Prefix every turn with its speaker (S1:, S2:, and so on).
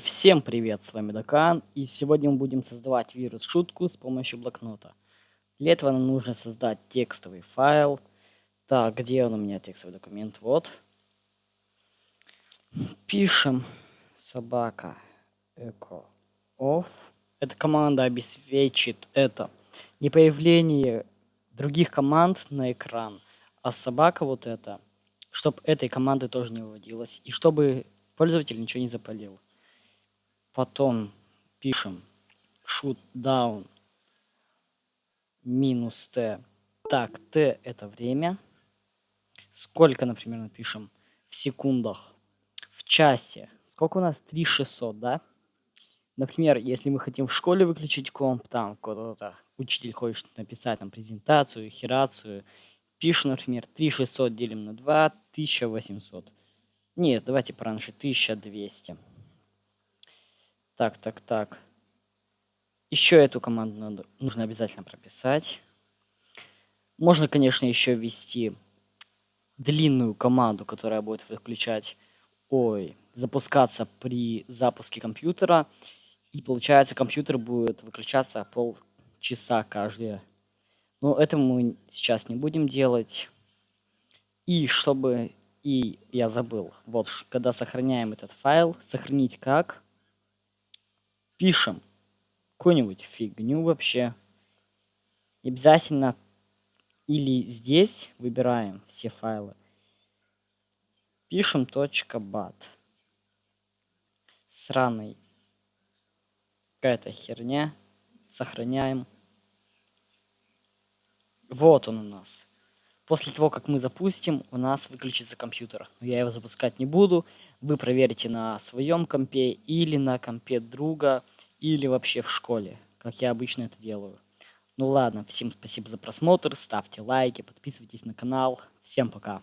S1: Всем привет, с вами Дакан, и сегодня мы будем создавать вирус-шутку с помощью блокнота. Для этого нам нужно создать текстовый файл. Так, где он у меня, текстовый документ? Вот. Пишем собака echo off. Эта команда обеспечит это не появление других команд на экран, а собака вот это, чтобы этой команды тоже не выводилась, и чтобы пользователь ничего не запалил. Потом пишем shoot down минус t. Так, t это время. Сколько, например, напишем в секундах, в часе. Сколько у нас? 3600, да? Например, если мы хотим в школе выключить комп, там кто-то, учитель хочет написать там презентацию, херацию, пишем, например, 3600 делим на 2, 1800. Нет, давайте пораньше, 1200. Так, так, так. Еще эту команду надо, нужно обязательно прописать. Можно, конечно, еще ввести длинную команду, которая будет выключать, ой, запускаться при запуске компьютера. И получается, компьютер будет выключаться полчаса каждые. Но это мы сейчас не будем делать. И чтобы... И я забыл. Вот, когда сохраняем этот файл, сохранить как пишем какую-нибудь фигню вообще. И обязательно или здесь выбираем все файлы. Пишем .bat. Сраный. Какая-то херня. Сохраняем. Вот он у нас. После того, как мы запустим, у нас выключится компьютер. Но я его запускать не буду. Вы проверите на своем компе или на компе друга или вообще в школе, как я обычно это делаю. Ну ладно, всем спасибо за просмотр, ставьте лайки, подписывайтесь на канал. Всем пока.